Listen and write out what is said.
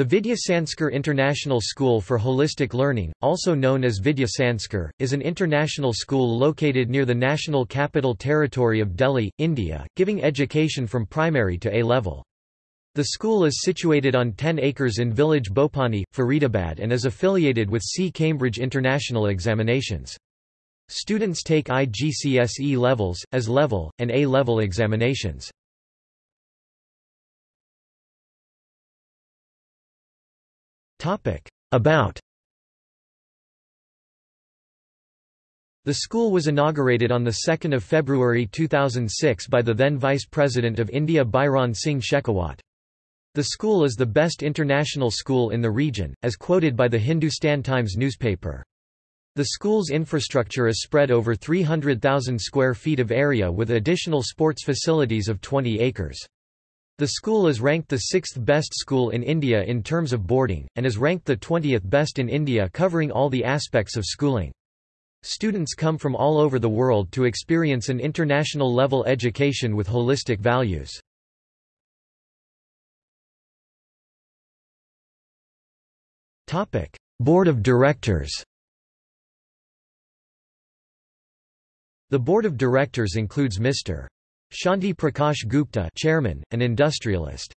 The Vidya Sanskar International School for Holistic Learning, also known as Vidya Sanskar, is an international school located near the National Capital Territory of Delhi, India, giving education from primary to A level. The school is situated on 10 acres in village Bhopani, Faridabad and is affiliated with C. Cambridge International Examinations. Students take IGCSE levels, AS level, and A-level examinations. About The school was inaugurated on 2 February 2006 by the then Vice President of India Bhairon Singh Shekhawat. The school is the best international school in the region, as quoted by the Hindustan Times newspaper. The school's infrastructure is spread over 300,000 square feet of area with additional sports facilities of 20 acres. The school is ranked the sixth best school in India in terms of boarding, and is ranked the 20th best in India covering all the aspects of schooling. Students come from all over the world to experience an international level education with holistic values. Board of Directors The Board of Directors includes Mr. Shanti Prakash Gupta chairman, an industrialist.